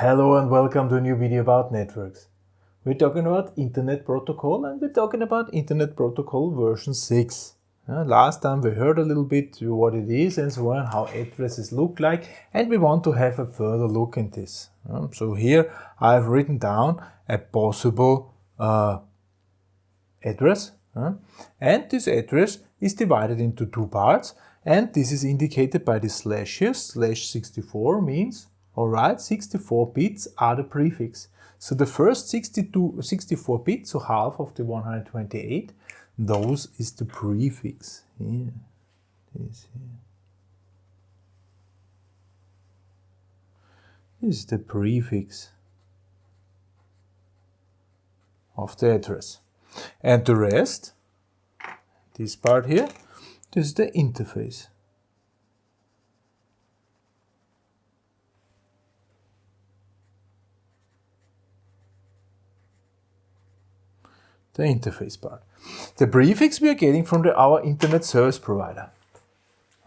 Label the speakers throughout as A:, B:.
A: Hello and welcome to a new video about networks. We're talking about Internet Protocol and we're talking about Internet Protocol version 6. Uh, last time we heard a little bit what it is and so on, how addresses look like and we want to have a further look in this. Um, so here I've written down a possible uh, address uh, and this address is divided into two parts and this is indicated by the slash here, slash 64 means Alright, 64 bits are the prefix. So the first 62, 64 bits, so half of the 128, those is the prefix. Here, this here. This is the prefix of the address. And the rest, this part here, this is the interface. Er the interface part. The prefix we are getting from the, our internet service provider.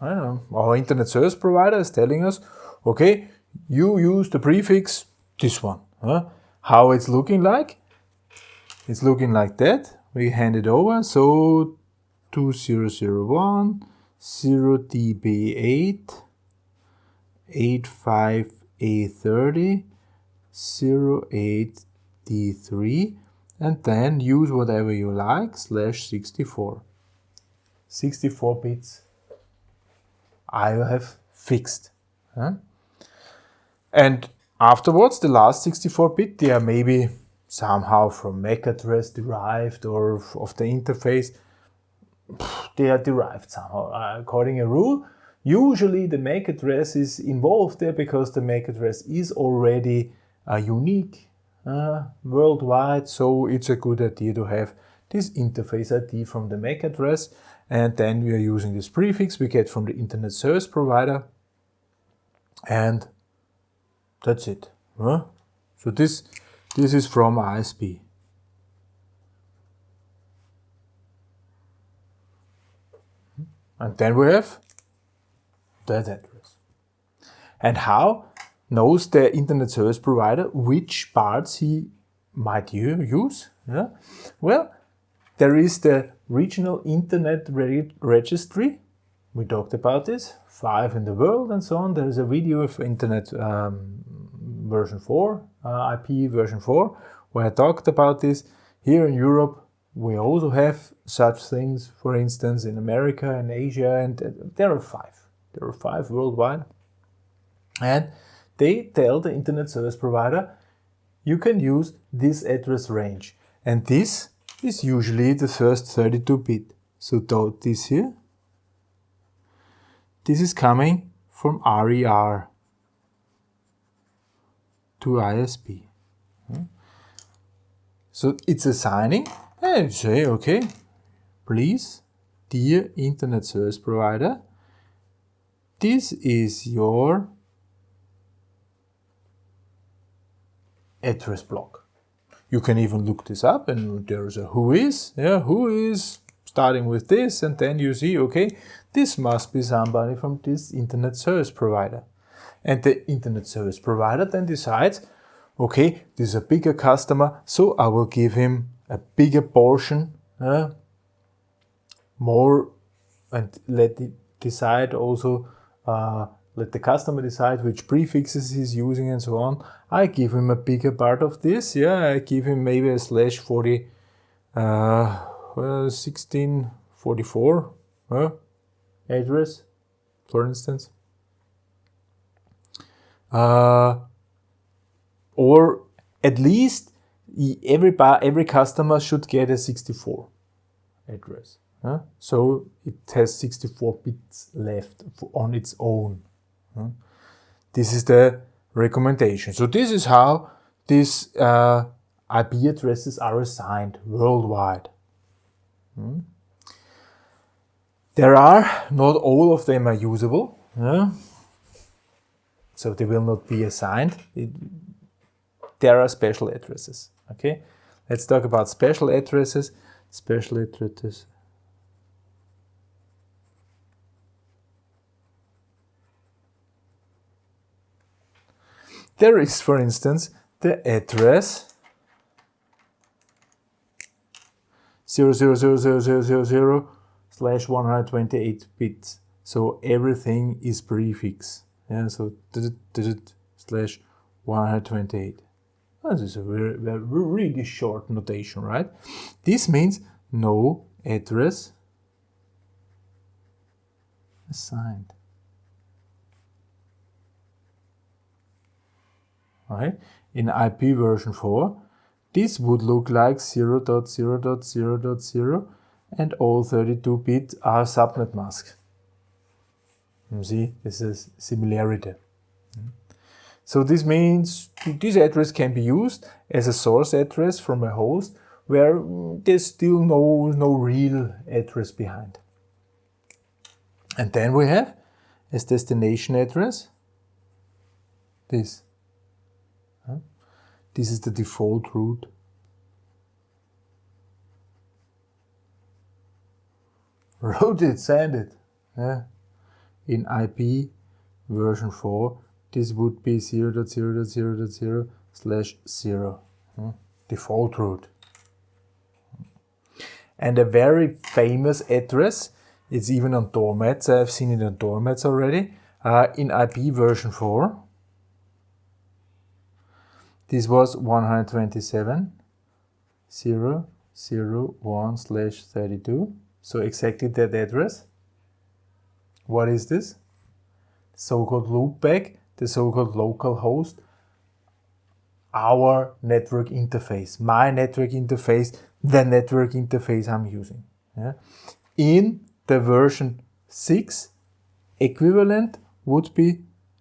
A: I don't know, our internet service provider is telling us, okay, you use the prefix this one. Huh? How it's looking like? It's looking like that. We hand it over, so 2001 0db8 85A30 08D3 and then use whatever you like, slash 64. 64 bits I have fixed. Huh? And afterwards, the last 64 bit, they are maybe somehow from MAC address derived or of the interface. They are derived somehow. Uh, according a rule, usually the MAC address is involved there because the MAC address is already uh, unique uh, worldwide, so it's a good idea to have this interface ID from the MAC address and then we are using this prefix we get from the internet service provider and that's it. Huh? So this, this is from ISP. And then we have that address. And how knows the internet service provider which parts he might use. Yeah? Well, there is the regional internet re registry. We talked about this, five in the world and so on. There is a video of internet um, version 4, uh, IP version 4, where I talked about this. Here in Europe, we also have such things, for instance, in America and Asia, and uh, there are five. There are five worldwide. And they tell the internet service provider, you can use this address range. And this is usually the first 32-bit. So dot this here, this is coming from RIR to ISP. Hmm? So it's assigning and say, okay, please, dear internet service provider, this is your address block. You can even look this up and there's a who is, yeah, Whois starting with this and then you see, okay, this must be somebody from this internet service provider. And the internet service provider then decides, okay, this is a bigger customer, so I will give him a bigger portion, uh, more, and let it decide also uh, let the customer decide which prefixes he's using and so on. I give him a bigger part of this. Yeah, I give him maybe a slash 40, uh, 1644 uh, address, for instance. Uh, or at least every, every customer should get a 64 address. Uh, so it has 64 bits left on its own. This is the recommendation. So this is how these uh, IP addresses are assigned worldwide. Hmm? There are, not all of them are usable, yeah? so they will not be assigned. It, there are special addresses, okay? Let's talk about special addresses. Special addresses there is, for instance, the address 0000000 slash 128 bits. So everything is prefix. Yeah, so slash 128. This is a very, very, really short notation, right? This means no address assigned. Right? In IP version 4, this would look like 0 0.0.0.0 and all 32 bits are subnet masks. You hmm, see, this is similarity. Hmm. So this means this address can be used as a source address from a host where hmm, there's still no, no real address behind. And then we have as destination address this. This is the default route. Wrote it, send it. Yeah. In IP version 4 this would be 0 0.0.0.0 slash 0, hmm? default route. And a very famous address, it's even on doormats, I've seen it on doormats already, uh, in IP version 4. This was 127 0 0 1 slash 32. So exactly that address. What is this? So-called loopback the so-called local host, our network interface, my network interface, the network interface I'm using. Yeah? In the version 6, equivalent would be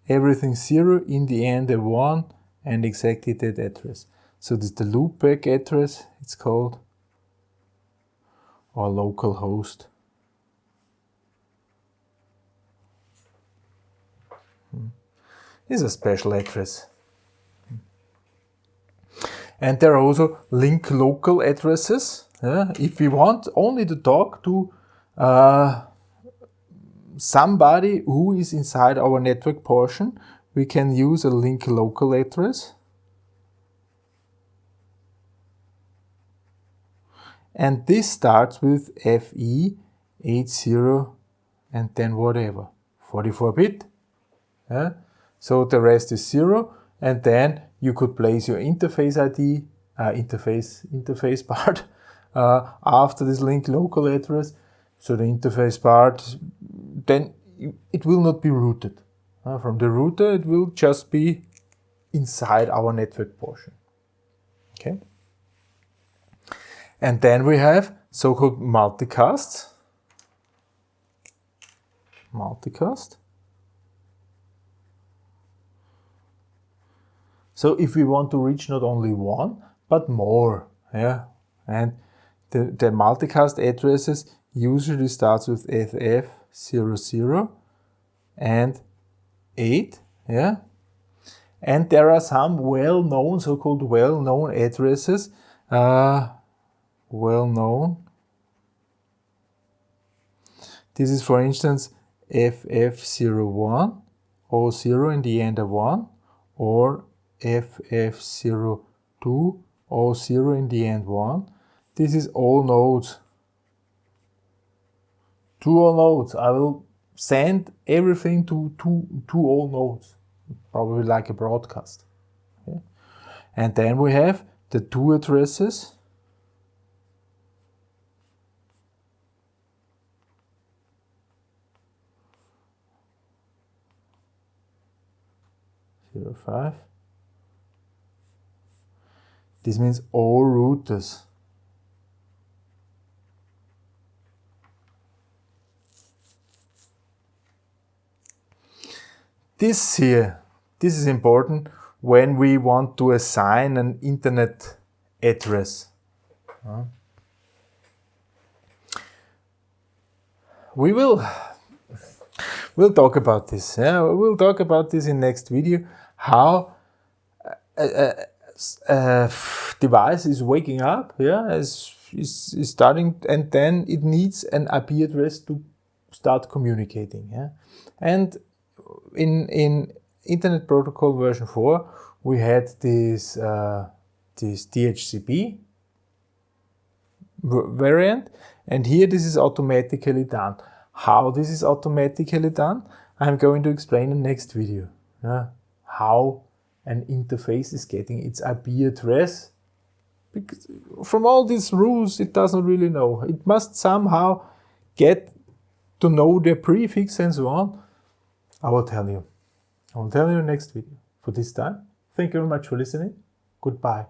A: everything 0, in the end a 1, and exactly that address. So this is the loopback address, it's called, or local host. is a special address. And there are also link local addresses. Uh, if we want only to talk to uh, somebody who is inside our network portion, we can use a link local address. And this starts with FE 80 and then whatever, 44 bit. Yeah? So the rest is zero. And then you could place your interface ID, uh, interface, interface part uh, after this link local address. So the interface part, then it will not be routed. Uh, from the router, it will just be inside our network portion. Okay. And then we have so-called multicasts. Multicast. So if we want to reach not only one, but more, yeah, and the, the multicast addresses usually starts with FF00 and 8, yeah, and there are some well-known, so-called well-known addresses, uh, well-known. This is, for instance, FF01, or 0 in the end of 1, or FF02 or 0 in the end 1. This is all nodes. To all nodes. I will send everything to, to, to all nodes. Probably like a broadcast. Okay. And then we have the two addresses. Zero five. This means all routers. This here, this is important when we want to assign an internet address. We will we'll talk about this. Yeah, we'll talk about this in next video. How a, uh, uh, device is waking up, yeah, is, is, is starting, and then it needs an IP address to start communicating, yeah. And in, in Internet Protocol version 4, we had this, uh, this DHCP variant, and here this is automatically done. How this is automatically done, I'm going to explain in the next video. Yeah? How an interface is getting its IP address. Because from all these rules, it doesn't really know. It must somehow get to know the prefix and so on. I will tell you. I will tell you in next video. For this time, thank you very much for listening. Goodbye.